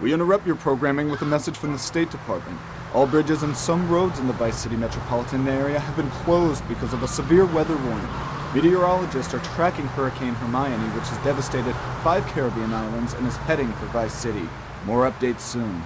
We interrupt your programming with a message from the State Department. All bridges and some roads in the Vice City metropolitan area have been closed because of a severe weather warning. Meteorologists are tracking Hurricane Hermione, which has devastated five Caribbean islands and is heading for Vice City. More updates soon.